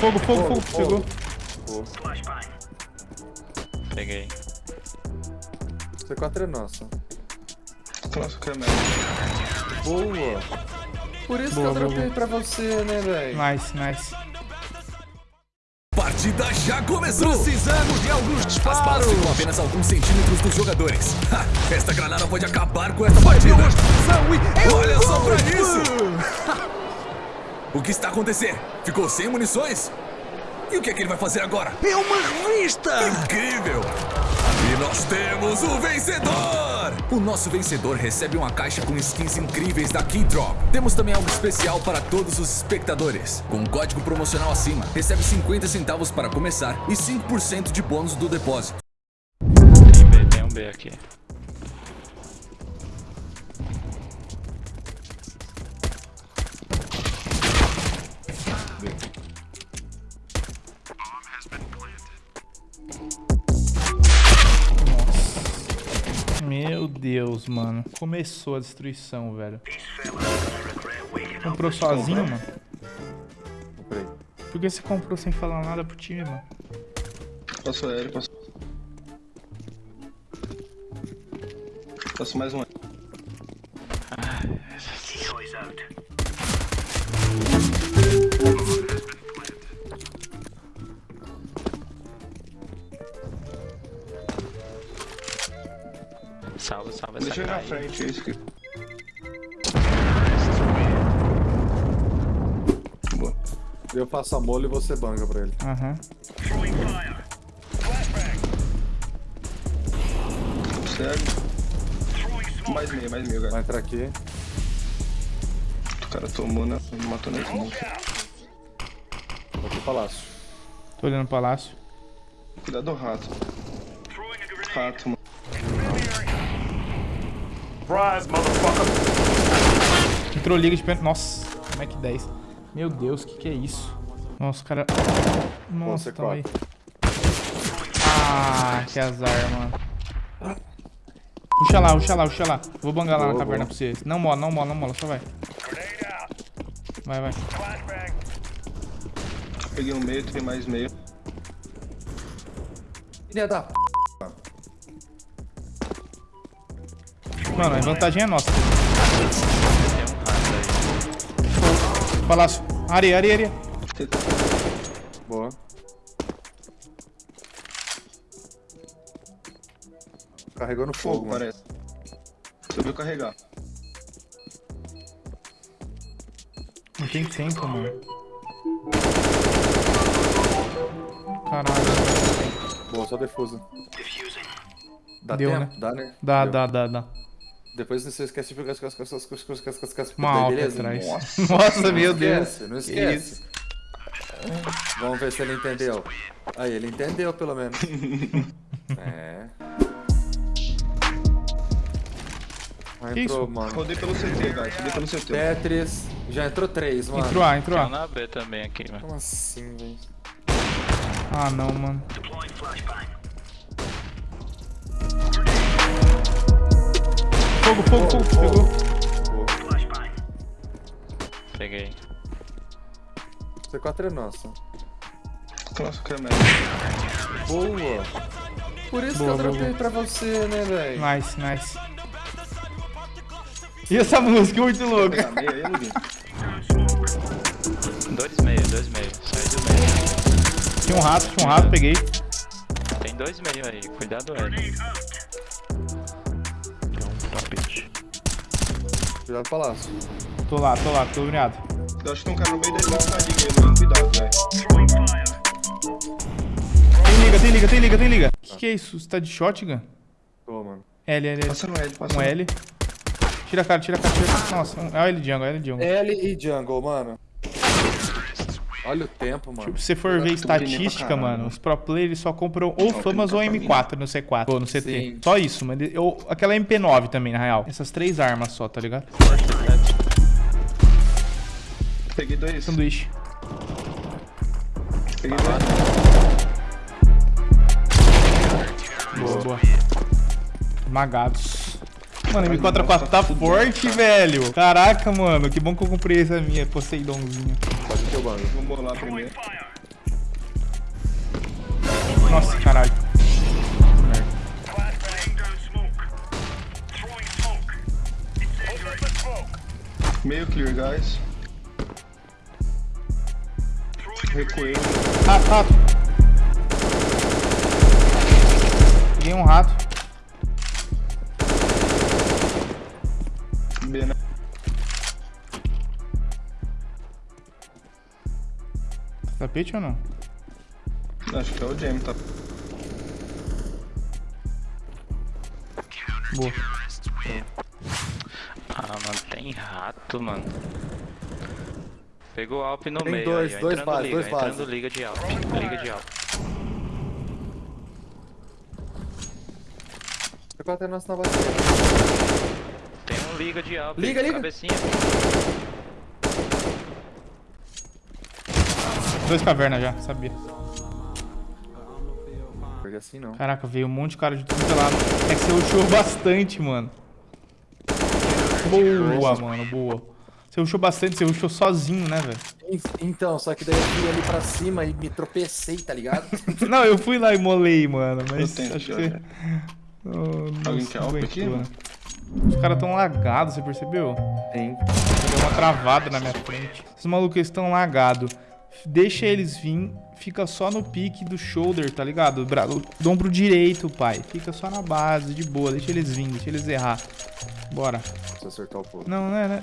Fogo, fogo, fogo. Pegou. Peguei. C4 é nossa. Nossa, que é. Boa. Por isso Boa, que eu boa, dropei pra você, né, velho? Nice, nice. Partida já começou! Precisamos de alguns As disparos. balas ficam apenas alguns centímetros dos jogadores. Ha, esta granada pode acabar com essa partida. Olha só pra isso! O que está acontecendo? Ficou sem munições? E o que é que ele vai fazer agora? É uma revista! Incrível! E nós temos o vencedor! O nosso vencedor recebe uma caixa com skins incríveis da Keydrop. Temos também algo especial para todos os espectadores. Com um código promocional acima, recebe 50 centavos para começar e 5% de bônus do depósito. Tem B, tem um B aqui. Meu Deus, mano. Começou a destruição, velho. Comprou sozinho, mano? Comprei. Por que você comprou sem falar nada pro time, mano? Passou aéreo, passou. Passou mais um. Salva essa Ir na frente, é isso aqui. Boa. Eu faço a mole e você banga pra ele. Aham. Cego. Mais meio, mais meio, Vai cara. entrar aqui. O cara tomou, né? Não matou nem smoke. Vou pro palácio. Tô olhando o palácio. Cuidado do rato. Rato, mano. Entrou liga de pênalti. Nossa, como é que 10? Meu Deus, que que é isso? Nossa, o cara... Nossa, tamo aí. Ah, que azar, mano. Puxa lá, puxa lá, puxa lá. Vou bangar lá na caverna boa. pra você. Não mola, não mola, não mola, só vai. Vai, vai. Peguei um meio, tem mais meio. Filha da p. Mano, a vantagem é nossa. Palácio. Areia, areia, areia. Boa. Carregou no fogo, Fogo, mano. parece. Subiu carregar. Não tem tempo, mano. Caralho. Boa, só defusa. Dá Deu, tempo? né? Dá, né? Dá, Deu. dá, dá, dá. Depois você esquece de pegar as coisas, as coisas, as coisas, as coisas, Uma atrás. Nossa. Nossa, meu Deus. não Que esquece. Vamos ver se ele entendeu. Aí, ele entendeu pelo menos. é. Ah, Que entrou, isso? mano. Rodei pelo CT, guys. Rodei pelo CT. Tetris. Já entrou três, mano. Entrou A, entrou A. na B também aqui, mano. Como assim, velho? Ah, não, mano. Fogo, fogo, fogo. Pegou. Peguei. C4 é nossa. Nossa, que é merda. Boa. Por isso Boa, que eu dropei pra você, né, velho? Nice, nice. E essa música muito louca. Luguinho. Dois meio, dois meio. Sai do meio. Tinha um rato, tinha um rato, peguei. Tem dois meio aí. Cuidado, L. Tapete. Cuidado do palácio. Tô lá, tô lá, tô iluminado. Eu acho que tem um cara no meio na diga aí, Luguinho. Cuidado, velho. Tem liga, tem liga, tem liga, tem liga. Que que é isso? Você tá de shotgun? Tô, mano. L, L, L. Passa no L, passa Um no L. Tira a cara, tira a cara, tira a cara. Nossa, um... é o L jungle, é o L jungle. L e jungle, mano. Olha o tempo, mano. Tipo, se você for ver estatística, caralho. mano, os pro players só compram ou famas ou M4 no C4, ou no CT. Sim. Só isso, mano. Ou aquela MP9 também, na real. Essas três armas só, tá ligado? Peguei dois. Sanduíche. Peguei dois. Boa, boa. Esmagados. Mano, M4A4 tá forte, velho. Caraca, mano. Que bom que eu comprei essa minha Poseidonzinha. Ter o banco. Vamos bolar primeiro. Nossa, caralho. Meio clear, guys. Recuei. Rato, rato. Peguei um rato. B, né? Tapete ou não? Acho que é o Jamie, tá? Boa. Ah, mano, tem rato, mano. Pegou o Alp no Tem meio dois, aí, ó, dois entrando base, liga, dois entrando base. liga de Alp, liga de Alp. Vai bater na bateria. Tem um liga de Alp, Liga, liga. cabecinha. Dois cavernas já, sabia. Porque assim não. Caraca, veio um monte de cara de tudo que é lado. É que você rushou bastante, mano. Boa, mano, boa. Você rushou bastante, você rushou sozinho, né, velho? Então, só que daí eu fui ali pra cima e me tropecei, tá ligado? Não, eu fui lá e molei, mano, Eu mas tenho acho que você... ó. Oh, Alguém quer alp aqui, mano? né? Os caras tão lagados, você percebeu? Tem. Deu uma travada na minha frente. Esses malucos estão lagados. Deixa eles vir, fica só no pique do shoulder, tá ligado? O, bra... o ombro direito, pai. Fica só na base, de boa. Deixa eles vir, deixa eles errar. Bora. Se acertar o fogo. Não, não é, né?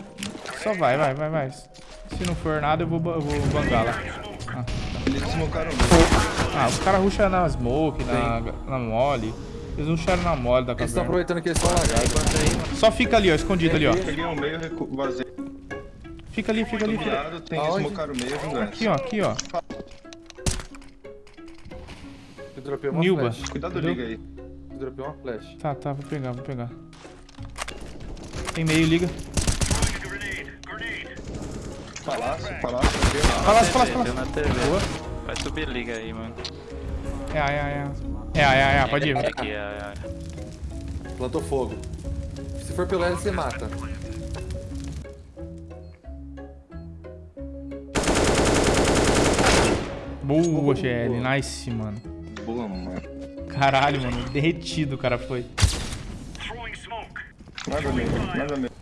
Só vai, vai, vai, vai. Se não for nada, eu vou, eu vou bangar lá. Ah, Eles smocaram B. ah os caras rusham na smoke, na, na mole. Eles não rusharam na mole da Eles estão caverna. aproveitando que eles estão lagados. Só fica ali, ó, escondido ali, ó. Peguei o meio, vazei. Fica ali, fica ali. Fica... lado, tem Aonde? smocaram o meio, viu, guys? Aqui, ó, aqui, ó. Eu dropei uma Nilba. flash. Cuidado, Entendeu? liga aí. Eu dropei uma flash. Tá, tá, vou pegar, vou pegar. Tem meio, liga. Palácio, palácio. Palácio, palácio, palácio. na TV. Boa. Vai subir liga aí, mano. É, é, é. É, é, é, pode ir. Aqui, aqui, é, é. Plantou fogo. Se for pelo L, você mata. Boa, GL. Nice, mano. Boa, mano. Caralho, mano. Derretido o cara foi. Nada mesmo, nada mesmo.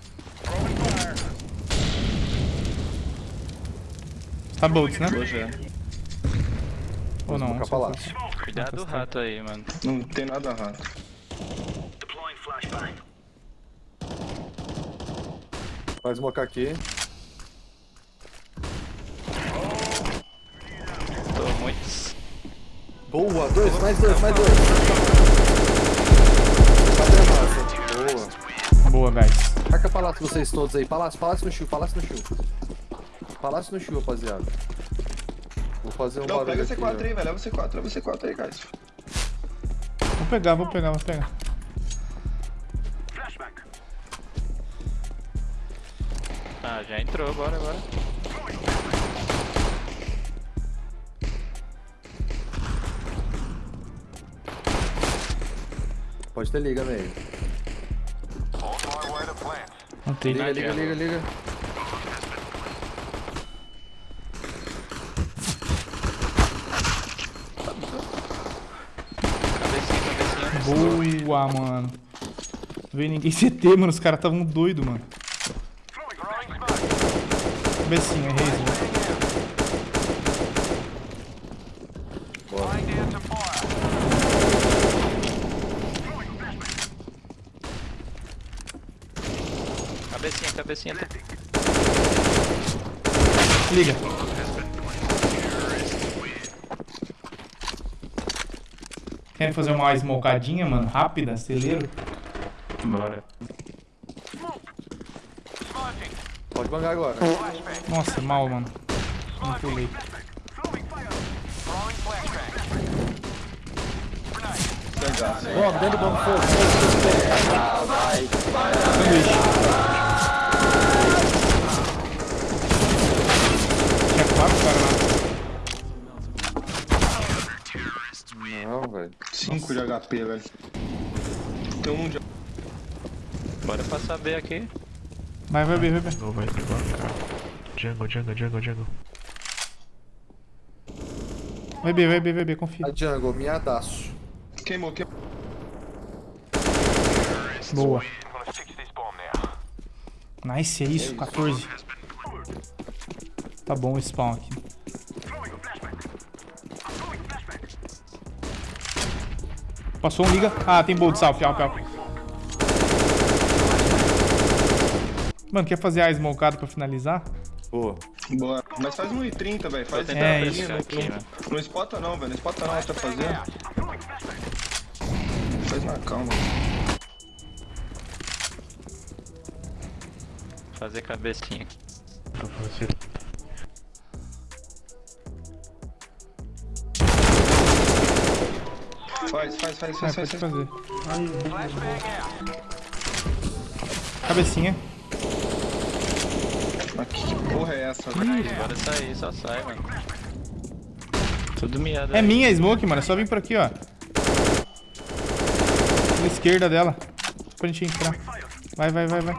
Tá bolts, né? Boa, já. Ou não? Lá. Cuidado do rato aí, mano. Não tem nada rato. Vai smocar aqui. Muito. Boa, dois, mais dois, mais dois. Cadê a massa? Boa. Boa, guys. Marca palácio vocês todos aí. Palácio, palácio no chu, palácio no chu. Palácio no chu, rapaziada. Vou fazer um Não, barulho pega aqui, C4 ó. aí, velho. Leva C4, leva C4 aí, guys. Vou pegar, vou pegar, vou pegar. Ah, já entrou, bora, bora. Pode ter liga meio. Não tem. Liga, liga, liga, liga. Cabecinha. Boa, mano. Não veio ninguém CT, mano. Os caras estavam doidos, mano. Cabecinha, Reis, mano. Cabecinha, cabecinha. Liga. Querem fazer uma smocadinha, mano? Rápida, celeiro? Bora. Pode bangar agora. Nossa, mal, mano. Não pulei. Bomba, dentro do bomba, fogo. Sanduíche. Tinha quatro caras lá. Não, velho. 5 de HP, velho. Tem um de Bora passar B aqui. Vai, vai, vai, vai. vai. Não vai. Jungle, jungle, jungle, jungle. Vai B, vai B, vai B, confia. A jungle, miadaço. Queimou, queimou. Boa. Nice, é isso, 14. Tá bom o spawn aqui. Passou um, liga. Ah, tem bolt sal, fial, fial. Mano, quer fazer a smokada pra finalizar? Boa. Boa. Mas faz 1,30, velho. Faz tentar É, isso. não- aqui, não, né? não espota não, velho. Não espota não, tá fazendo. Faz na calma. Fazer cabecinha. Faz, faz, faz, faz, pode faz. faz. fazer. Cabecinha. Mas que porra é essa? Bora sair, só sai, mano. Tudo miado É aí. minha smoke, mano. É só vir por aqui, ó. Pela esquerda dela. Pra gente entrar. Vai, vai, vai, vai.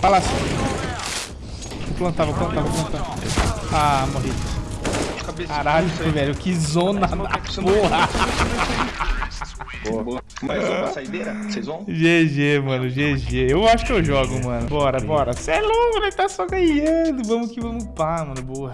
Palácio. Vou plantar, vou plantar, vou plantar. Ah, morri. Cabecinha. Caralho, velho. Que zona da porra. Boa. Mais uma saideira? Vocês vão? GG, mano, GG. Eu acho que eu jogo, mano. Bora, bora. Cê é louco, né? Tá só ganhando. Vamos que vamos pá, mano. Boa.